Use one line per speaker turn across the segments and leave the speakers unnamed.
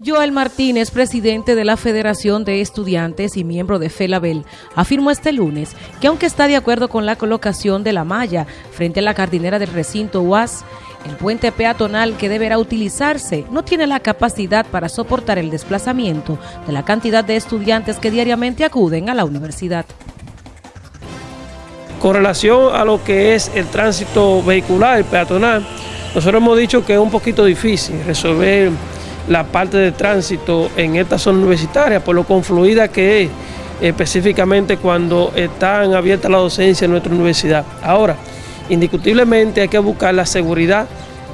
Joel Martínez, presidente de la Federación de Estudiantes y miembro de FELABEL, afirmó este lunes que aunque está de acuerdo con la colocación de la malla frente a la cardinera del recinto UAS, el puente peatonal que deberá utilizarse no tiene la capacidad para soportar el desplazamiento de la cantidad de estudiantes que diariamente acuden a la universidad.
Con relación a lo que es el tránsito vehicular, peatonal, nosotros hemos dicho que es un poquito difícil resolver la parte de tránsito en esta zona universitaria, por lo confluida que es específicamente cuando están abiertas la docencia en nuestra universidad. Ahora, indiscutiblemente hay que buscar la seguridad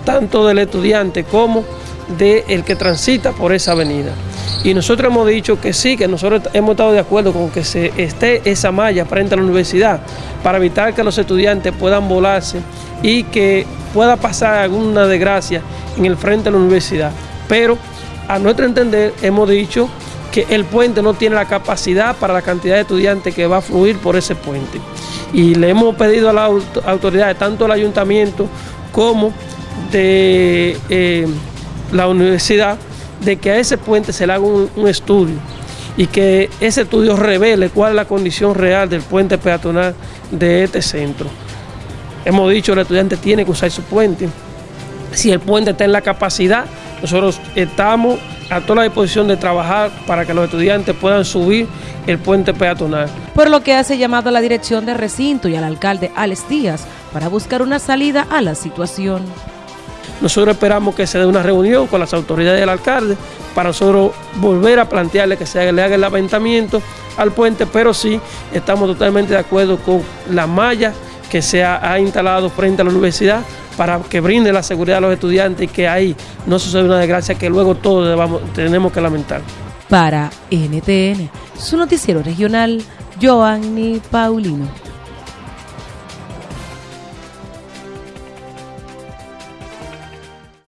tanto del estudiante como del que transita por esa avenida. Y nosotros hemos dicho que sí, que nosotros hemos estado de acuerdo con que se esté esa malla frente a la universidad para evitar que los estudiantes puedan volarse y que pueda pasar alguna desgracia en el frente de la universidad pero a nuestro entender hemos dicho que el puente no tiene la capacidad para la cantidad de estudiantes que va a fluir por ese puente. Y le hemos pedido a las autoridades, tanto del ayuntamiento como de eh, la universidad, de que a ese puente se le haga un, un estudio y que ese estudio revele cuál es la condición real del puente peatonal de este centro. Hemos dicho que el estudiante tiene que usar su puente. Si el puente está en la capacidad nosotros estamos a toda la disposición de trabajar para que los estudiantes puedan subir el puente peatonal.
Por lo que hace llamado a la dirección de recinto y al alcalde Alex Díaz para buscar una salida a la situación.
Nosotros esperamos que se dé una reunión con las autoridades del alcalde para nosotros volver a plantearle que se le haga el aventamiento al puente, pero sí estamos totalmente de acuerdo con la malla que se ha instalado frente a la universidad para que brinde la seguridad a los estudiantes y que ahí no suceda una desgracia que luego todos tenemos que lamentar.
Para NTN, su noticiero regional, Joanny Paulino.